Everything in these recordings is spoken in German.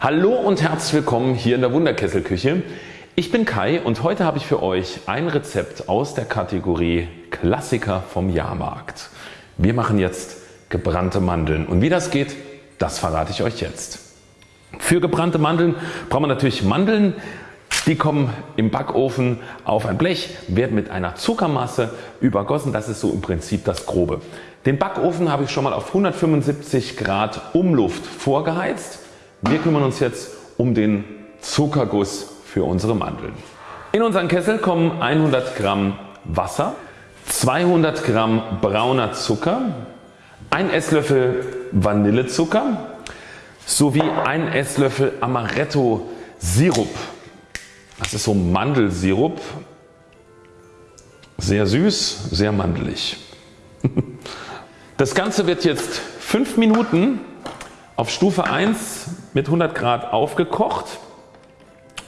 Hallo und herzlich willkommen hier in der Wunderkesselküche. Ich bin Kai und heute habe ich für euch ein Rezept aus der Kategorie Klassiker vom Jahrmarkt. Wir machen jetzt gebrannte Mandeln und wie das geht, das verrate ich euch jetzt. Für gebrannte Mandeln braucht man natürlich Mandeln. Die kommen im Backofen auf ein Blech, werden mit einer Zuckermasse übergossen. Das ist so im Prinzip das Grobe. Den Backofen habe ich schon mal auf 175 Grad Umluft vorgeheizt. Wir kümmern uns jetzt um den Zuckerguss für unsere Mandeln. In unseren Kessel kommen 100 Gramm Wasser, 200 Gramm brauner Zucker, 1 Esslöffel Vanillezucker sowie 1 Esslöffel Amaretto Sirup. Das ist so Mandelsirup. Sehr süß, sehr mandelig. Das Ganze wird jetzt 5 Minuten auf Stufe 1 mit 100 Grad aufgekocht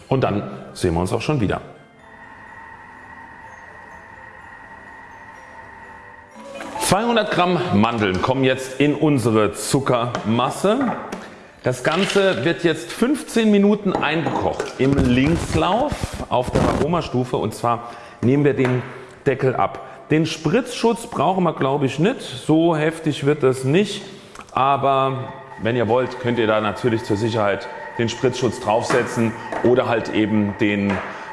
und dann sehen wir uns auch schon wieder. ...200 Gramm Mandeln kommen jetzt in unsere Zuckermasse. Das Ganze wird jetzt 15 Minuten eingekocht im Linkslauf auf der Aromastufe und zwar nehmen wir den Deckel ab. Den Spritzschutz brauchen wir glaube ich nicht, so heftig wird das nicht, aber wenn ihr wollt könnt ihr da natürlich zur Sicherheit den Spritzschutz draufsetzen oder halt eben den,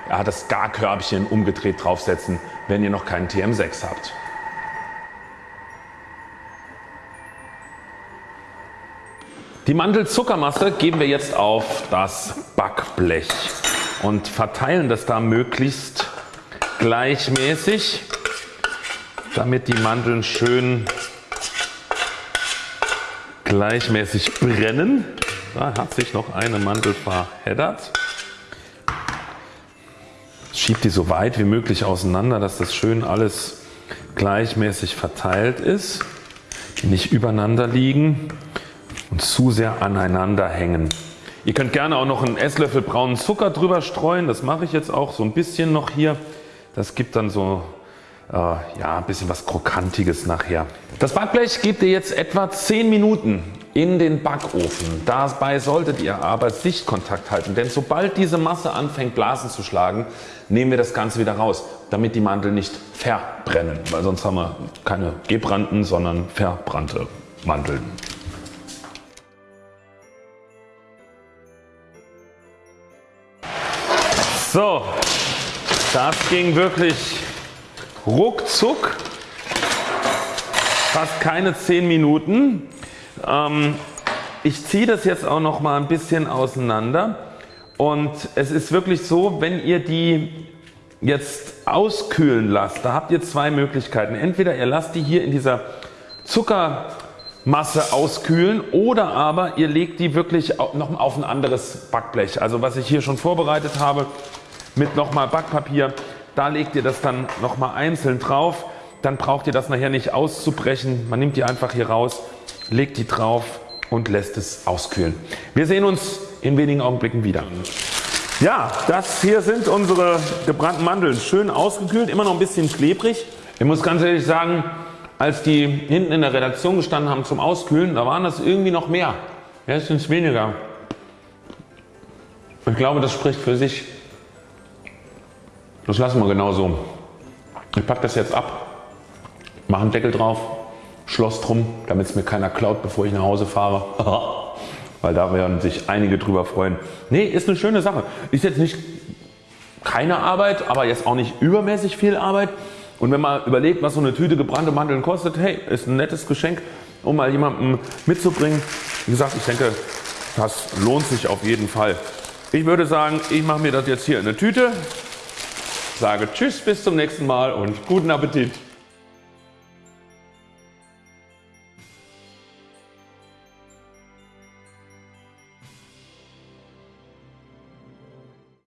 ja, das Garkörbchen umgedreht draufsetzen, wenn ihr noch keinen TM6 habt. Die Mandelzuckermasse geben wir jetzt auf das Backblech und verteilen das da möglichst gleichmäßig damit die Mandeln schön gleichmäßig brennen. Da hat sich noch eine Mandel verheddert. Schiebt die so weit wie möglich auseinander, dass das schön alles gleichmäßig verteilt ist, nicht übereinander liegen und zu sehr aneinander hängen. Ihr könnt gerne auch noch einen Esslöffel braunen Zucker drüber streuen, das mache ich jetzt auch so ein bisschen noch hier. Das gibt dann so äh, ja, ein bisschen was Krokantiges nachher. Das Backblech gebt ihr jetzt etwa 10 Minuten in den Backofen. Dabei solltet ihr aber Sichtkontakt halten, denn sobald diese Masse anfängt Blasen zu schlagen, nehmen wir das Ganze wieder raus, damit die Mandeln nicht verbrennen, weil sonst haben wir keine gebrannten, sondern verbrannte Mandeln. So, das ging wirklich ruckzuck, fast keine 10 Minuten. Ähm, ich ziehe das jetzt auch noch mal ein bisschen auseinander und es ist wirklich so wenn ihr die jetzt auskühlen lasst, da habt ihr zwei Möglichkeiten. Entweder ihr lasst die hier in dieser Zuckermasse auskühlen oder aber ihr legt die wirklich noch auf ein anderes Backblech. Also was ich hier schon vorbereitet habe mit nochmal Backpapier da legt ihr das dann nochmal einzeln drauf. Dann braucht ihr das nachher nicht auszubrechen. Man nimmt die einfach hier raus, legt die drauf und lässt es auskühlen. Wir sehen uns in wenigen Augenblicken wieder. Ja, das hier sind unsere gebrannten Mandeln. Schön ausgekühlt, immer noch ein bisschen klebrig. Ich muss ganz ehrlich sagen, als die hinten in der Redaktion gestanden haben zum Auskühlen, da waren das irgendwie noch mehr. Jetzt sind es weniger. Ich glaube, das spricht für sich. Das lassen wir genau so. Ich packe das jetzt ab, mache einen Deckel drauf, Schloss drum, damit es mir keiner klaut bevor ich nach Hause fahre. Weil da werden sich einige drüber freuen. Nee, ist eine schöne Sache. Ist jetzt nicht keine Arbeit, aber jetzt auch nicht übermäßig viel Arbeit. Und wenn man überlegt was so eine Tüte gebrannte Mandeln kostet, hey ist ein nettes Geschenk um mal jemandem mitzubringen. Wie gesagt ich denke das lohnt sich auf jeden Fall. Ich würde sagen ich mache mir das jetzt hier in eine Tüte sage Tschüss bis zum nächsten Mal und guten Appetit.